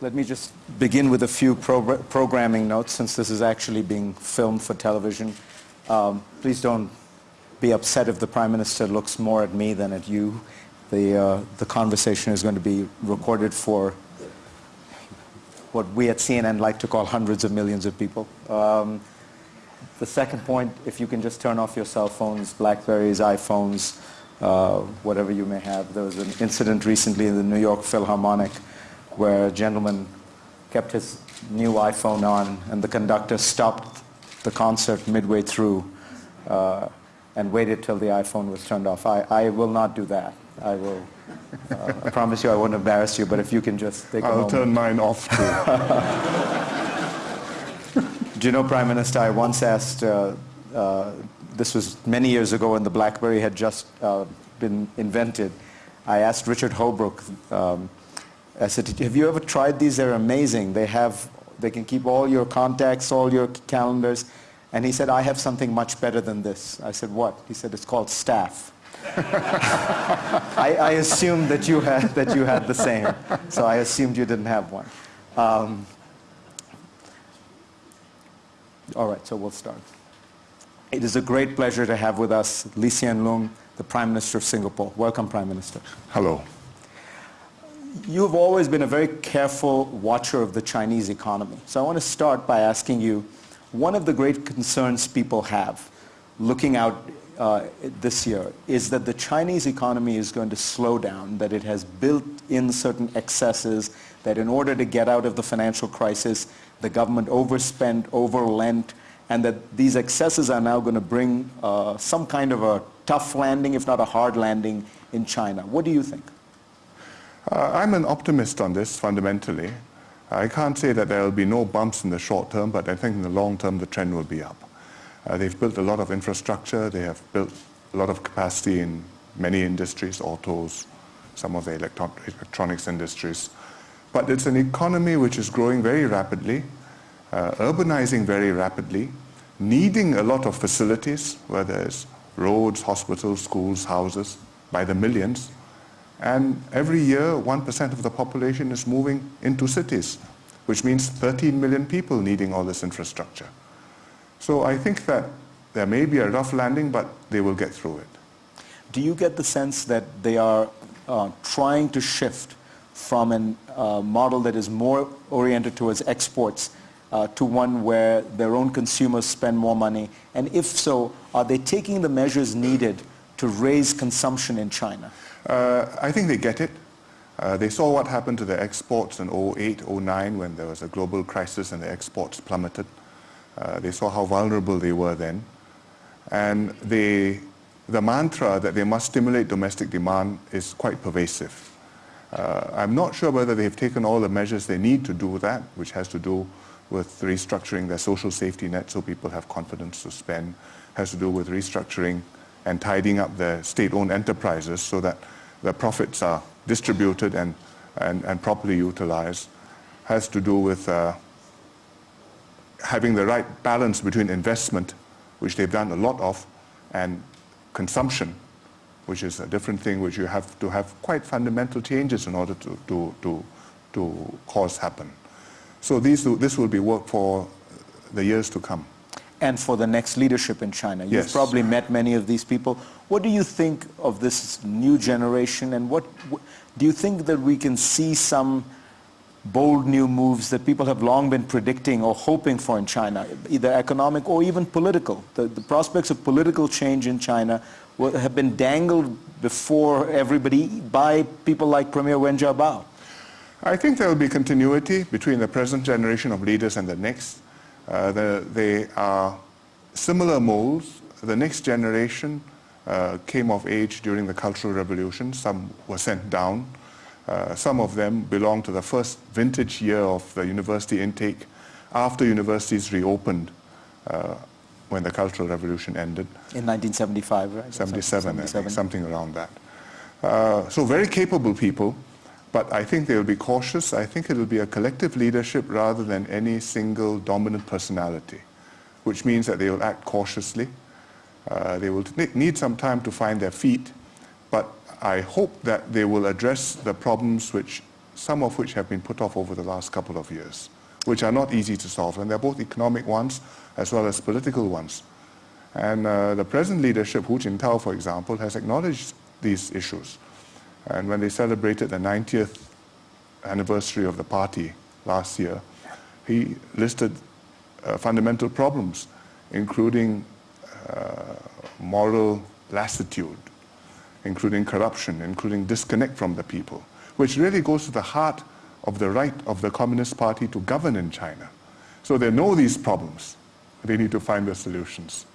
Let me just begin with a few pro programming notes since this is actually being filmed for television. Um, please don't be upset if the Prime Minister looks more at me than at you. The, uh, the conversation is going to be recorded for what we at CNN like to call hundreds of millions of people. Um, the second point, if you can just turn off your cell phones, Blackberries, iPhones, uh, whatever you may have. There was an incident recently in the New York Philharmonic where a gentleman kept his new iPhone on and the conductor stopped the concert midway through uh, and waited till the iPhone was turned off. I, I will not do that. I will, uh, I promise you I won't embarrass you, but if you can just take I'll turn mine off too. Do you know, Prime Minister, I once asked, uh, uh, this was many years ago when the BlackBerry had just uh, been invented, I asked Richard Holbrooke, um, I said, have you ever tried these? They're amazing. They have, they can keep all your contacts, all your calendars. And he said, I have something much better than this. I said, what? He said, it's called staff. I, I, assumed that you, had, that you had the same. So I assumed you didn't have one. Um, all right, so we'll start. It is a great pleasure to have with us Lee Hsien Loong, the Prime Minister of Singapore. Welcome, Prime Minister. Hello you've always been a very careful watcher of the Chinese economy. So I want to start by asking you, one of the great concerns people have looking out uh, this year is that the Chinese economy is going to slow down, that it has built in certain excesses, that in order to get out of the financial crisis, the government overspent, overlent, and that these excesses are now going to bring uh, some kind of a tough landing, if not a hard landing, in China. What do you think? Uh, I'm an optimist on this fundamentally. I can't say that there will be no bumps in the short term, but I think in the long term the trend will be up. Uh, they've built a lot of infrastructure, they have built a lot of capacity in many industries, autos, some of the electronics industries. But it's an economy which is growing very rapidly, uh, urbanizing very rapidly, needing a lot of facilities, whether it's roads, hospitals, schools, houses, by the millions. And every year, 1% of the population is moving into cities, which means 13 million people needing all this infrastructure. So I think that there may be a rough landing, but they will get through it. Do you get the sense that they are uh, trying to shift from a uh, model that is more oriented towards exports uh, to one where their own consumers spend more money? And if so, are they taking the measures needed to raise consumption in China? Uh, I think they get it. Uh, they saw what happened to their exports in 08, 09 when there was a global crisis and the exports plummeted. Uh, they saw how vulnerable they were then. And they, the mantra that they must stimulate domestic demand is quite pervasive. Uh, I'm not sure whether they've taken all the measures they need to do that, which has to do with restructuring their social safety net so people have confidence to spend, has to do with restructuring and tidying up their state-owned enterprises so that the profits are distributed and, and, and properly utilized has to do with uh, having the right balance between investment, which they've done a lot of, and consumption, which is a different thing which you have to have quite fundamental changes in order to, to, to, to cause happen. So these, this will be work for the years to come and for the next leadership in China. You've yes. probably met many of these people. What do you think of this new generation and what, do you think that we can see some bold new moves that people have long been predicting or hoping for in China, either economic or even political? The, the prospects of political change in China have been dangled before everybody by people like Premier Wen Jiabao. I think there will be continuity between the present generation of leaders and the next. Uh, the, they are similar molds. The next generation uh, came of age during the Cultural Revolution. Some were sent down. Uh, some of them belong to the first vintage year of the university intake after universities reopened uh, when the Cultural Revolution ended. In 1975, right? 77, 77. Think, something around that. Uh, so very capable people but I think they'll be cautious. I think it'll be a collective leadership rather than any single dominant personality, which means that they'll act cautiously. Uh, they will need some time to find their feet, but I hope that they will address the problems which, some of which have been put off over the last couple of years, which are not easy to solve. And they're both economic ones as well as political ones. And uh, the present leadership, Hu Jintao, for example, has acknowledged these issues. And when they celebrated the 90th anniversary of the party last year, he listed uh, fundamental problems, including uh, moral lassitude, including corruption, including disconnect from the people, which really goes to the heart of the right of the Communist Party to govern in China. So they know these problems. They need to find the solutions.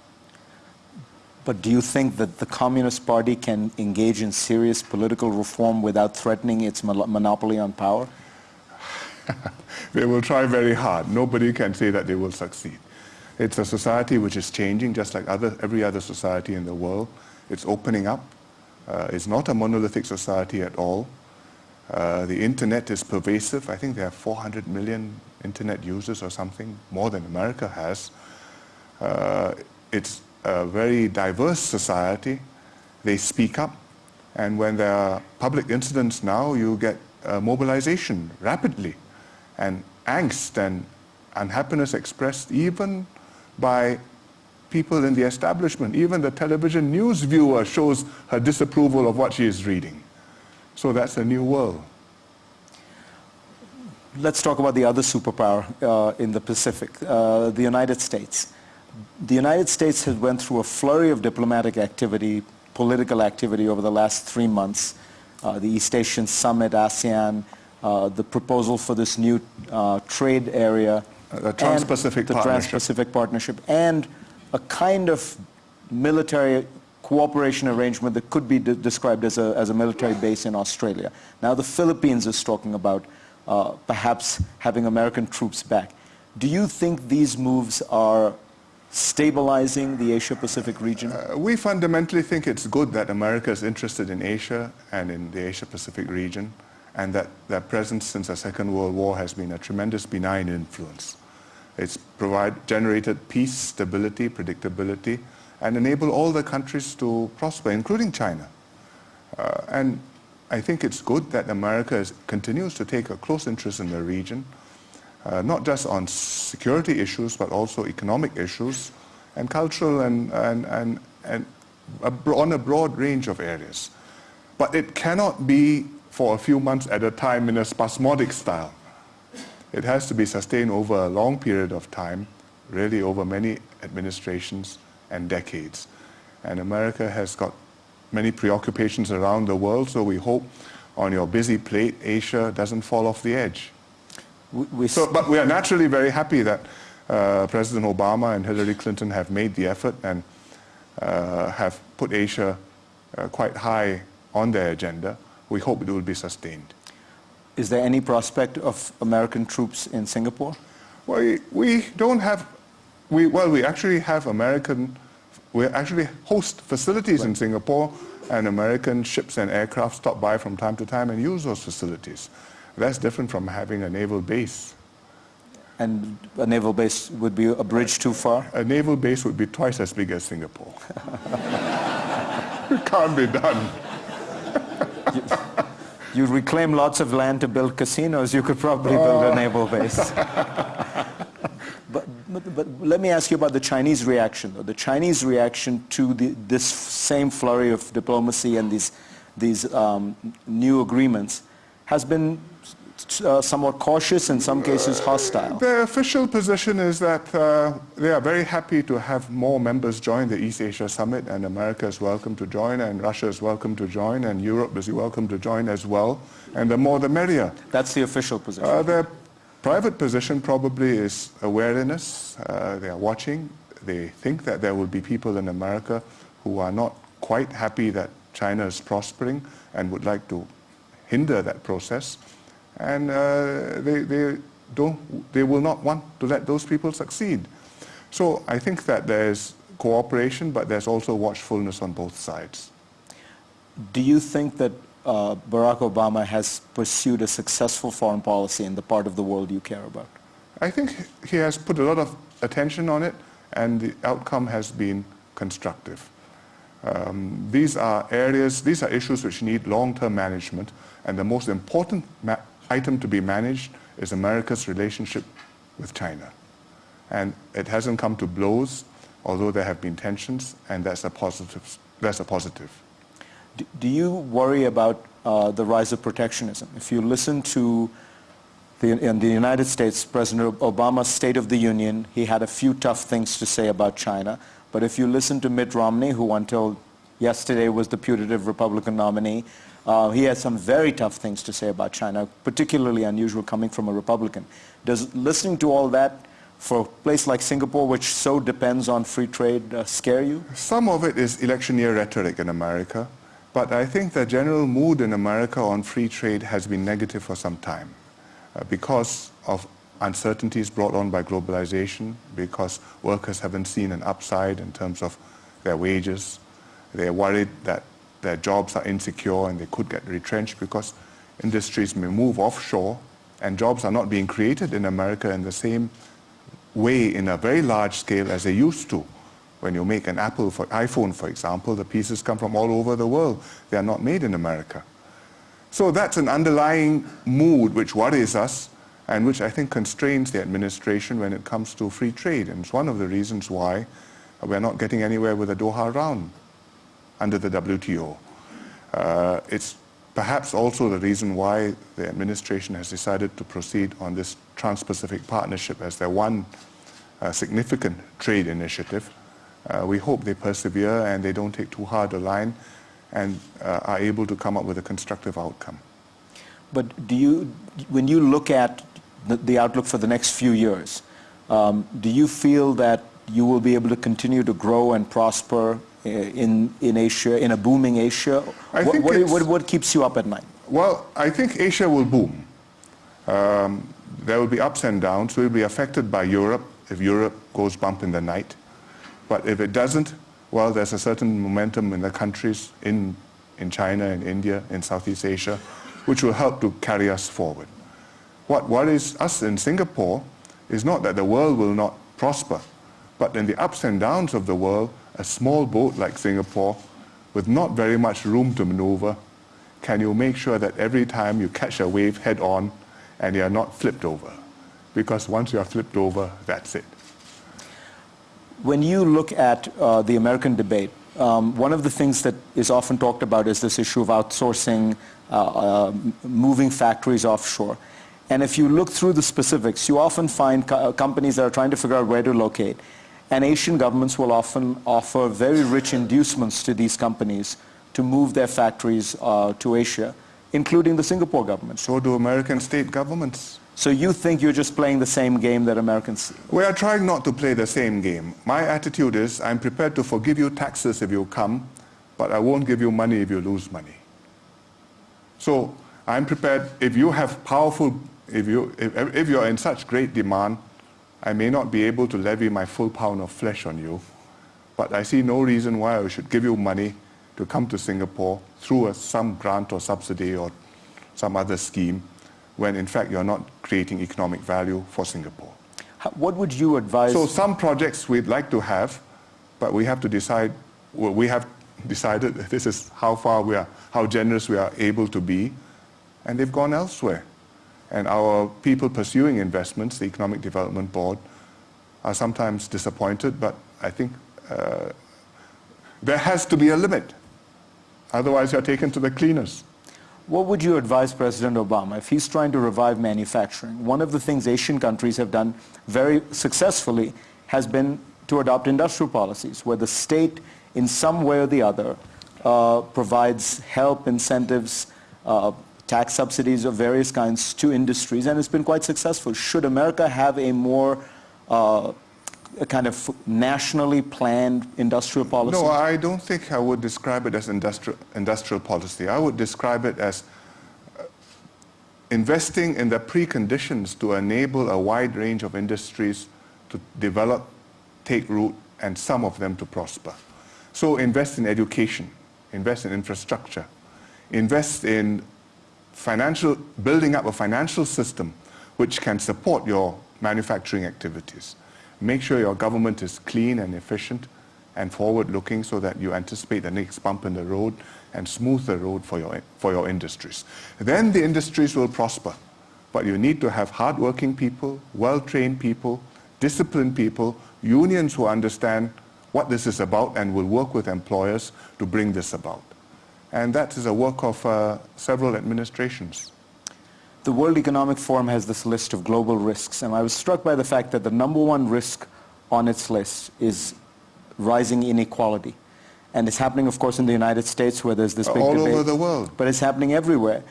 But do you think that the Communist Party can engage in serious political reform without threatening its monopoly on power? they will try very hard. Nobody can say that they will succeed. It's a society which is changing just like other, every other society in the world. It's opening up. Uh, it's not a monolithic society at all. Uh, the internet is pervasive. I think there are 400 million internet users or something, more than America has. Uh, it's a very diverse society. They speak up. And when there are public incidents now, you get uh, mobilization rapidly and angst and unhappiness expressed even by people in the establishment. Even the television news viewer shows her disapproval of what she is reading. So that's a new world. Let's talk about the other superpower uh, in the Pacific, uh, the United States. The United States has went through a flurry of diplomatic activity, political activity over the last three months. Uh, the East Asian Summit, ASEAN, uh, the proposal for this new uh, trade area. The Trans-Pacific the Partnership. Trans-Pacific Partnership, and a kind of military cooperation arrangement that could be de described as a, as a military base in Australia. Now the Philippines is talking about uh, perhaps having American troops back. Do you think these moves are stabilizing the Asia-Pacific region? Uh, we fundamentally think it's good that America is interested in Asia and in the Asia-Pacific region and that their presence since the Second World War has been a tremendous benign influence. It's provide, generated peace, stability, predictability, and enabled all the countries to prosper, including China. Uh, and I think it's good that America is, continues to take a close interest in the region, uh, not just on security issues, but also economic issues and cultural and, and, and, and a, on a broad range of areas. But it cannot be for a few months at a time in a spasmodic style. It has to be sustained over a long period of time, really over many administrations and decades. And America has got many preoccupations around the world, so we hope on your busy plate, Asia doesn't fall off the edge. We, so, but we are naturally very happy that uh, President Obama and Hillary Clinton have made the effort and uh, have put Asia uh, quite high on their agenda we hope it will be sustained. Is there any prospect of American troops in Singapore? Well, we, we don't have, we, well, we actually have American, we actually host facilities right. in Singapore and American ships and aircraft stop by from time to time and use those facilities. That's different from having a naval base. And a naval base would be a bridge too far? A naval base would be twice as big as Singapore. it can't be done you, you reclaim lots of land to build casinos, you could probably build a oh. naval base. but, but, but, let me ask you about the Chinese reaction, though. The Chinese reaction to the, this same flurry of diplomacy and these, these um, new agreements has been uh, somewhat cautious, in some cases hostile. The official position is that uh, they are very happy to have more members join the East Asia Summit, and America is welcome to join, and Russia is welcome to join, and Europe is welcome to join as well. And the more the merrier. That's the official position. Uh, their private position probably is awareness. Uh, they are watching. They think that there will be people in America who are not quite happy that China is prospering and would like to hinder that process and uh, they, they, don't, they will not want to let those people succeed. So I think that there's cooperation, but there's also watchfulness on both sides. Do you think that uh, Barack Obama has pursued a successful foreign policy in the part of the world you care about? I think he has put a lot of attention on it, and the outcome has been constructive. Um, these are areas, these are issues which need long-term management, and the most important item to be managed is America's relationship with China. And it hasn't come to blows, although there have been tensions, and that's a positive. That's a positive. Do you worry about uh, the rise of protectionism? If you listen to the, in the United States, President Obama's State of the Union, he had a few tough things to say about China. But if you listen to Mitt Romney, who until yesterday was the putative Republican nominee, uh, he has some very tough things to say about China, particularly unusual coming from a Republican. Does listening to all that for a place like Singapore, which so depends on free trade, uh, scare you? Some of it is electioneer rhetoric in America, but I think the general mood in America on free trade has been negative for some time uh, because of uncertainties brought on by globalization because workers haven't seen an upside in terms of their wages. They're worried that their jobs are insecure and they could get retrenched because industries may move offshore and jobs are not being created in America in the same way in a very large scale as they used to. When you make an Apple for iPhone, for example, the pieces come from all over the world. They are not made in America. So that's an underlying mood which worries us and which I think constrains the administration when it comes to free trade. And it's one of the reasons why we're not getting anywhere with the Doha round under the WTO. Uh, it's perhaps also the reason why the administration has decided to proceed on this Trans-Pacific Partnership as their one uh, significant trade initiative. Uh, we hope they persevere and they don't take too hard a line and uh, are able to come up with a constructive outcome. But do you, when you look at the, the outlook for the next few years. Um, do you feel that you will be able to continue to grow and prosper in, in Asia, in a booming Asia? I what, what, what, what, keeps you up at night? Well, I think Asia will boom. Um, there will be ups and downs. We'll be affected by Europe if Europe goes bump in the night. But if it doesn't, well, there's a certain momentum in the countries in, in China, in India, in Southeast Asia, which will help to carry us forward. What worries us in Singapore is not that the world will not prosper, but in the ups and downs of the world, a small boat like Singapore, with not very much room to maneuver, can you make sure that every time you catch a wave head on and you're not flipped over? Because once you are flipped over, that's it. When you look at uh, the American debate, um, one of the things that is often talked about is this issue of outsourcing, uh, uh, moving factories offshore. And if you look through the specifics, you often find co companies that are trying to figure out where to locate. And Asian governments will often offer very rich inducements to these companies to move their factories uh, to Asia, including the Singapore government. So do American state governments. So you think you're just playing the same game that Americans... We are trying not to play the same game. My attitude is I'm prepared to forgive you taxes if you come, but I won't give you money if you lose money. So I'm prepared, if you have powerful if, you, if, if you're in such great demand, I may not be able to levy my full pound of flesh on you, but I see no reason why I should give you money to come to Singapore through a, some grant or subsidy or some other scheme when in fact you're not creating economic value for Singapore. What would you advise? So some projects we'd like to have, but we have to decide, well, we have decided this is how far we are, how generous we are able to be, and they've gone elsewhere. And our people pursuing investments, the Economic Development Board, are sometimes disappointed, but I think uh, there has to be a limit. Otherwise, you're taken to the cleaners. What would you advise President Obama if he's trying to revive manufacturing? One of the things Asian countries have done very successfully has been to adopt industrial policies where the state, in some way or the other, uh, provides help, incentives, uh, tax subsidies of various kinds to industries, and it's been quite successful. Should America have a more uh, a kind of nationally planned industrial policy? No, I don't think I would describe it as industrial, industrial policy. I would describe it as uh, investing in the preconditions to enable a wide range of industries to develop, take root, and some of them to prosper. So invest in education, invest in infrastructure, invest in financial, building up a financial system which can support your manufacturing activities. Make sure your government is clean and efficient. and forward-looking so that you anticipate the next bump in the road and smooth the road for your, for your industries. Then the industries will prosper. But you need to have hard-working people, well-trained people, disciplined people, unions who understand what this is about and will work with employers to bring this about. And that is a work of uh, several administrations. The World Economic Forum has this list of global risks, and I was struck by the fact that the number one risk on its list is rising inequality. And it's happening, of course, in the United States where there's this big All debate. over the world. But it's happening everywhere.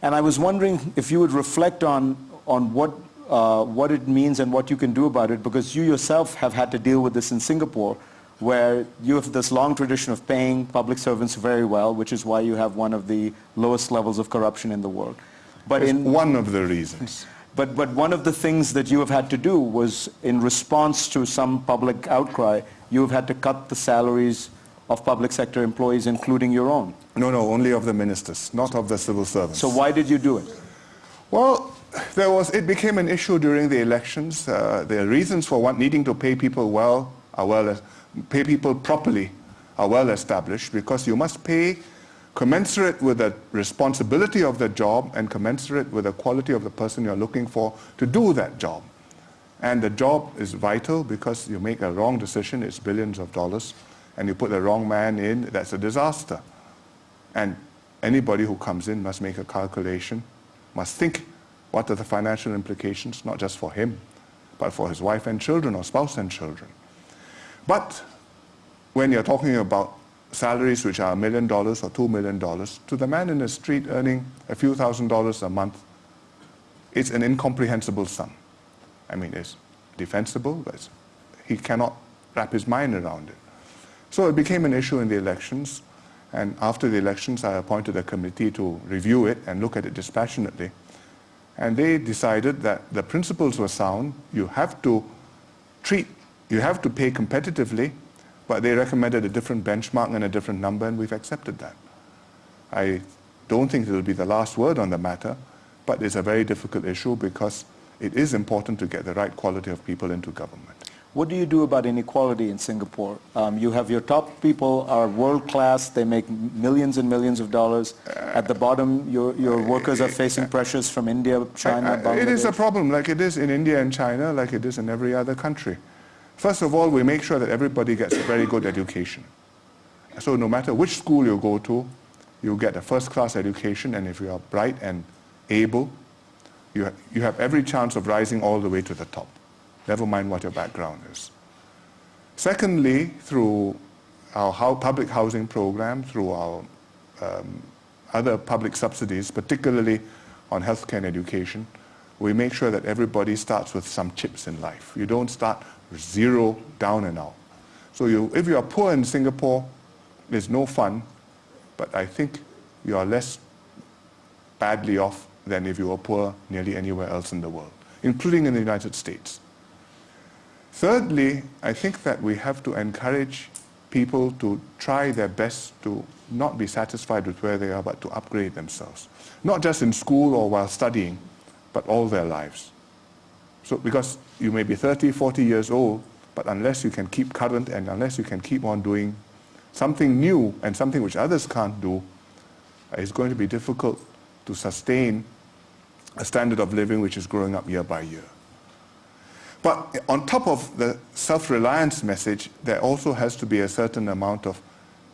And I was wondering if you would reflect on, on what, uh, what it means and what you can do about it, because you yourself have had to deal with this in Singapore, where you have this long tradition of paying public servants very well, which is why you have one of the lowest levels of corruption in the world. But It's in one of the reasons. but, but one of the things that you have had to do was, in response to some public outcry, you have had to cut the salaries of public sector employees, including your own. No, no, only of the ministers, not of the civil servants. So why did you do it? Well, there was, it became an issue during the elections. Uh, the reasons for what, needing to pay people well are well, pay people properly are well established because you must pay commensurate with the responsibility of the job and commensurate with the quality of the person you're looking for to do that job. And the job is vital because you make a wrong decision, it's billions of dollars, and you put the wrong man in, that's a disaster. And anybody who comes in must make a calculation, must think what are the financial implications, not just for him, but for his wife and children or spouse and children. But when you're talking about salaries which are a million dollars or two million dollars, to the man in the street earning a few thousand dollars a month, it's an incomprehensible sum. I mean, it's defensible, but he cannot wrap his mind around it. So it became an issue in the elections, and after the elections, I appointed a committee to review it and look at it dispassionately. And they decided that the principles were sound. You have to treat, you have to pay competitively, but they recommended a different benchmark and a different number, and we've accepted that. I don't think it will be the last word on the matter, but it's a very difficult issue because it is important to get the right quality of people into government. What do you do about inequality in Singapore? Um, you have your top people are world class, they make millions and millions of dollars. At the bottom, your, your workers are facing pressures from India, China, Bangladesh. It is a problem, like it is in India and China, like it is in every other country. First of all, we make sure that everybody gets a very good education. So no matter which school you go to, you get a first-class education, and if you are bright and able, you, ha- you have every chance of rising all the way to the top, never mind what your background is. Secondly, through our public housing program, through our um, other public subsidies, particularly on healthcare and education, we make sure that everybody starts with some chips in life. You don't start zero down and out. So you, if you are poor in Singapore, there's no fun, but I think you are less badly off than if you were poor nearly anywhere else in the world, including in the United States. Thirdly, I think that we have to encourage people to try their best to not be satisfied with where they are, but to upgrade themselves. Not just in school or while studying, but all their lives. So, because you may be 30, 40 years old, but unless you can keep current and unless you can keep on doing something new and something which others can't do, it's going to be difficult to sustain a standard of living which is growing up year by year. But on top of the self-reliance message, there also has to be a certain amount of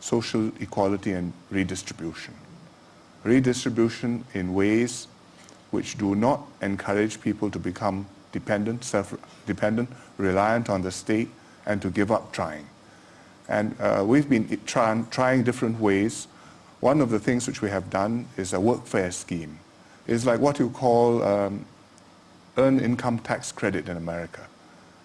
social equality and redistribution. Redistribution in ways which do not encourage people to become dependent, self-dependent, reliant on the state, and to give up trying. And uh, we've been try- trying different ways. One of the things which we have done is a workfare scheme. It's like what you call um, earned income tax credit in America.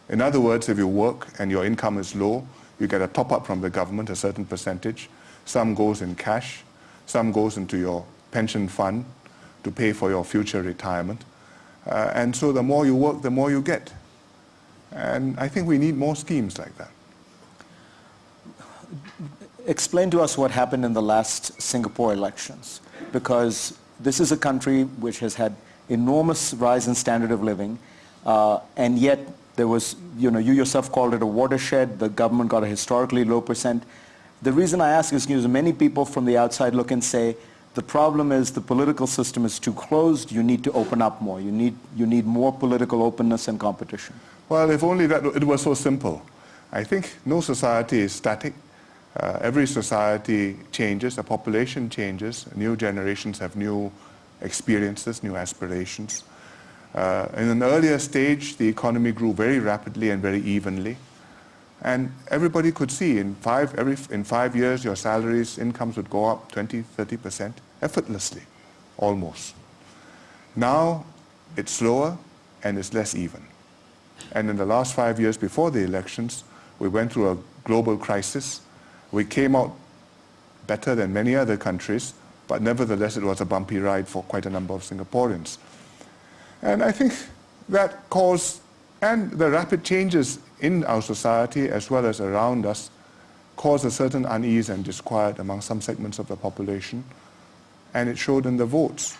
In other words, if you work and your income is low, you get a top up from the government, a certain percentage. Some goes in cash, some goes into your pension fund to pay for your future retirement. Uh, and so the more you work, the more you get. And I think we need more schemes like that. Explain to us what happened in the last Singapore elections, because this is a country which has had enormous rise in standard of living, uh, and yet There was, you know, you yourself called it a watershed. The government got a historically low percent. The reason I ask is because many people from the outside look and say, the problem is the political system is too closed. You need to open up more. You need, you need more political openness and competition. Well, if only that it was so simple. I think no society is static. Uh, every society changes, the population changes, new generations have new experiences, new aspirations. Uh, in an earlier stage, the economy grew very rapidly and very evenly. And everybody could see in five, every, in five years, your salaries, incomes would go up 20, 30% effortlessly, almost. Now, it's slower and it's less even. And in the last five years before the elections, we went through a global crisis. We came out better than many other countries, but nevertheless, it was a bumpy ride for quite a number of Singaporeans. And I think that caused, and the rapid changes in our society as well as around us, caused a certain unease and disquiet among some segments of the population, and it showed in the votes.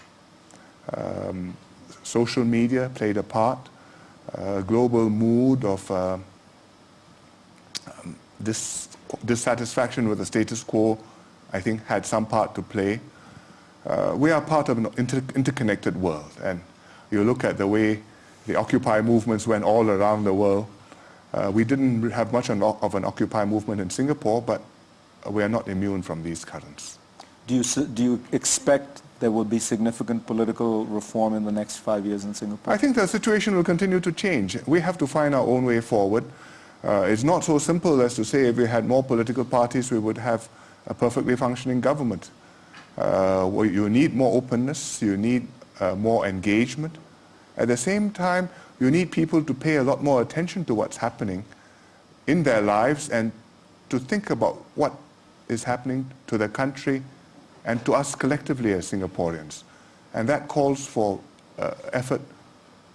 Um, social media played a part, uh, global mood of uh, um, dis dissatisfaction with the status quo, I think, had some part to play. Uh, we are part of an inter interconnected world, and you look at the way the Occupy movements went all around the world. Uh, we didn't have much of an Occupy movement in Singapore, but we are not immune from these currents. Do you, do you expect there will be significant political reform in the next five years in Singapore? I think the situation will continue to change. We have to find our own way forward. Uh, it's not so simple as to say if we had more political parties, we would have a perfectly functioning government. Uh, well, you need more openness, you need uh, more engagement. At the same time, you need people to pay a lot more attention to what's happening in their lives and to think about what is happening to the country and to us collectively as Singaporeans. And that calls for uh, effort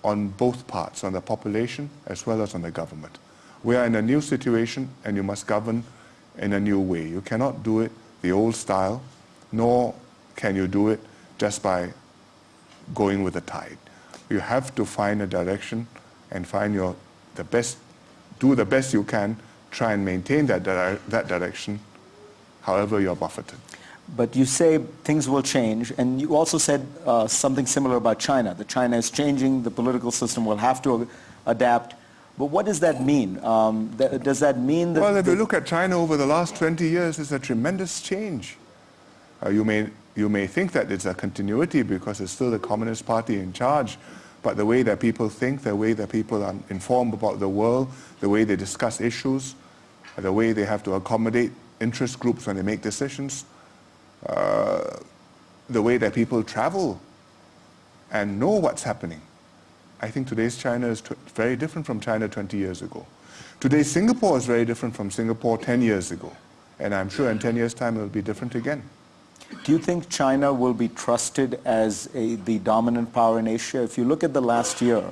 on both parts, on the population as well as on the government. We are in a new situation and you must govern in a new way. You cannot do it the old style, nor can you do it just by going with the tide. You have to find a direction and find your, the best, do the best you can, try and maintain that, that direction, however you're buffeted. But you say things will change, and you also said uh, something similar about China, that China is changing, the political system will have to adapt. But what does that mean? Um, th does that mean that... Well, if you look at China over the last 20 years, it's a tremendous change. Uh, you, may, you may think that it's a continuity because it's still the Communist Party in charge, but the way that people think, the way that people are informed about the world, the way they discuss issues, the way they have to accommodate interest groups when they make decisions, the way that people travel and know what's happening. I think today's China is very different from China 20 years ago. Today's Singapore is very different from Singapore 10 years ago. And I'm sure in 10 years' time it will be different again. Do you think China will be trusted as a, the dominant power in Asia? If you look at the last year,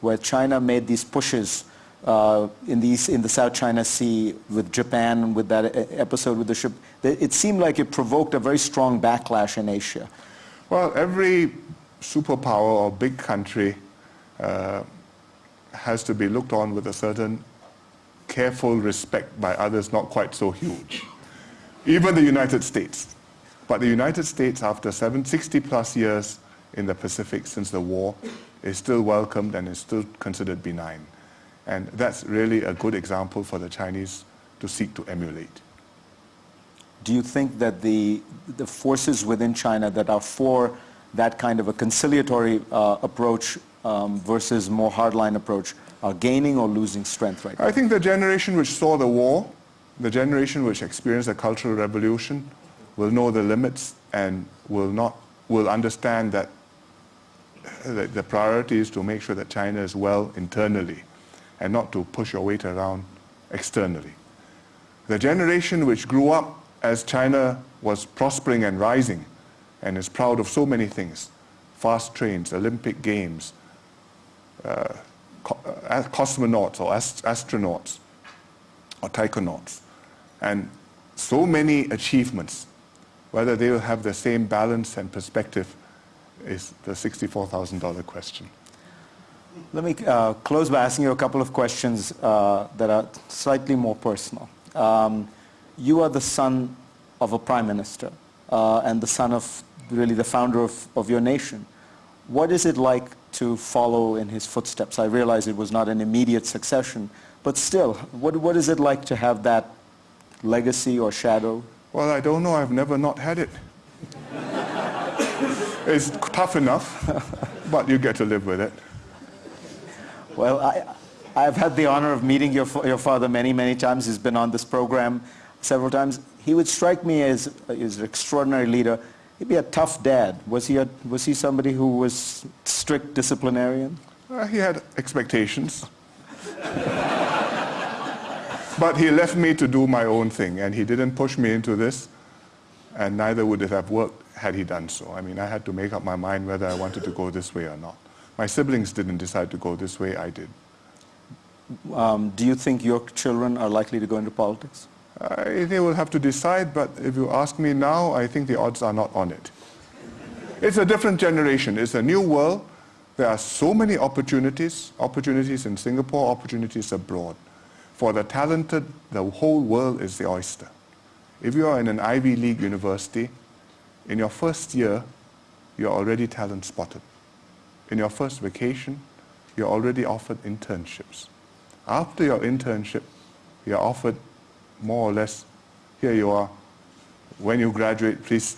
where China made these pushes uh, in, these, in the South China Sea with Japan, with that episode with the ship, it seemed like it provoked a very strong backlash in Asia. Well, every superpower or big country uh, has to be looked on with a certain careful respect by others not quite so huge. Even the United States. But the United States, after 60 plus years in the Pacific since the war, is still welcomed and is still considered benign. And that's really a good example for the Chinese to seek to emulate. Do you think that the, the forces within China that are for that kind of a conciliatory uh, approach um, versus more hardline approach are gaining or losing strength right now? I think the generation which saw the war, the generation which experienced the cultural revolution, will know the limits and will not will understand that the, the priority is to make sure that China is well internally and not to push your weight around externally. The generation which grew up as China was prospering and rising and is proud of so many things, fast trains, Olympic Games, uh, co uh, cosmonauts or ast astronauts or taikonauts, and so many achievements, whether they will have the same balance and perspective is the $64,000 question. Let me uh, close by asking you a couple of questions uh, that are slightly more personal. Um, you are the son of a prime minister uh, and the son of really the founder of, of your nation. What is it like to follow in his footsteps? I realize it was not an immediate succession, but still, what, what is it like to have that legacy or shadow? Well, I don't know. I've never not had it. it's tough enough, but you get to live with it. Well, I, I've had the honor of meeting your, your father many, many times. He's been on this program several times. He would strike me as, as an extraordinary leader. He'd be a tough dad. Was he, a, was he somebody who was strict disciplinarian? Uh, he had expectations. but he left me to do my own thing, and he didn't push me into this, and neither would it have worked had he done so. I mean, I had to make up my mind whether I wanted to go this way or not. My siblings didn't decide to go this way, I did. Um, do you think your children are likely to go into politics? Uh, they will have to decide, but if you ask me now, I think the odds are not on it. It's a different generation. It's a new world. There are so many opportunities, opportunities in Singapore, opportunities abroad. For the talented, the whole world is the oyster. If you are in an Ivy League university, in your first year, you're already talent spotted. In your first vacation, you're already offered internships. After your internship, you're offered more or less, here you are. When you graduate, please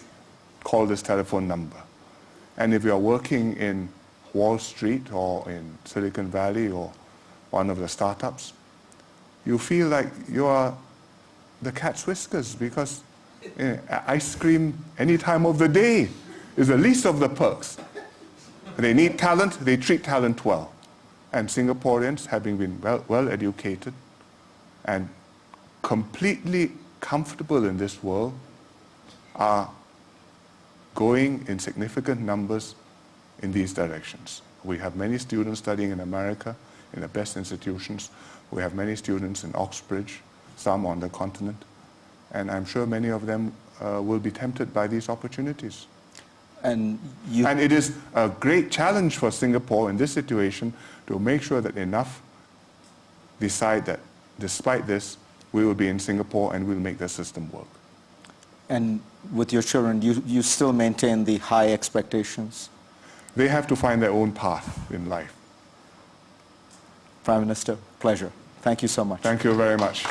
call this telephone number. And if you're working in Wall Street or in Silicon Valley or one of the startups, you feel like you are the cat's whiskers because eh, ice cream any time of the day is the least of the perks. They need talent, they treat talent well. And Singaporeans, having been well, well educated and completely comfortable in this world, are going in significant numbers in these directions. We have many students studying in America, in the best institutions. We have many students in Oxbridge, some on the continent. And I'm sure many of them uh, will be tempted by these opportunities. And you, And it is a great challenge for Singapore in this situation to make sure that enough decide that despite this, we will be in Singapore and we'll make the system work. and with your children, you, you still maintain the high expectations? They have to find their own path in life. Prime Minister, pleasure. Thank you so much. Thank you very much.